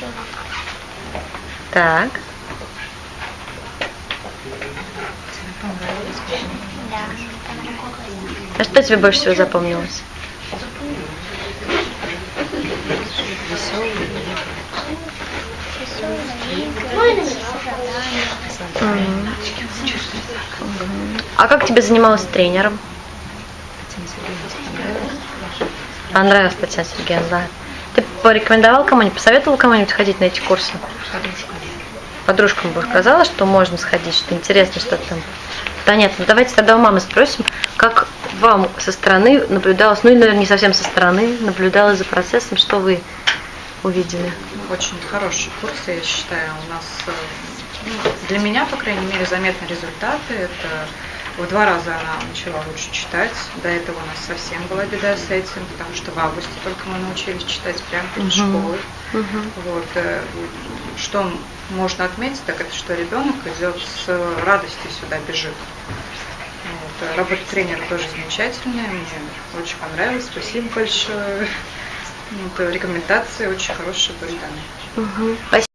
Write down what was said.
всего. Так. А что тебе больше всего запомнилось? А как тебе занималась тренером? Понравилась Татьяна Сергеевна, да. Ты порекомендовал кому-нибудь, посоветовал кому-нибудь ходить на эти курсы? Подружкам бы сказала, что можно сходить, что интересно, что там. Понятно. Давайте тогда у мамы спросим, как вам со стороны наблюдалось, ну или, наверное, не совсем со стороны, наблюдалось за процессом, что вы увидели? Очень хороший курс, я считаю. У нас, э, ну, для меня, по крайней мере, заметны результаты. Это в два раза она начала лучше читать. До этого у нас совсем была беда с этим, потому что в августе только мы научились читать прямо перед Мгм. школой. Мгм. Вот. э, Что можно отметить, так это что ребенок идет с радостью сюда бежит. Вот. э, Работа тренера тоже замечательная, мне очень понравилось, спасибо большое. Вот, э, Рекомендации очень хорошие были даны. Спасибо.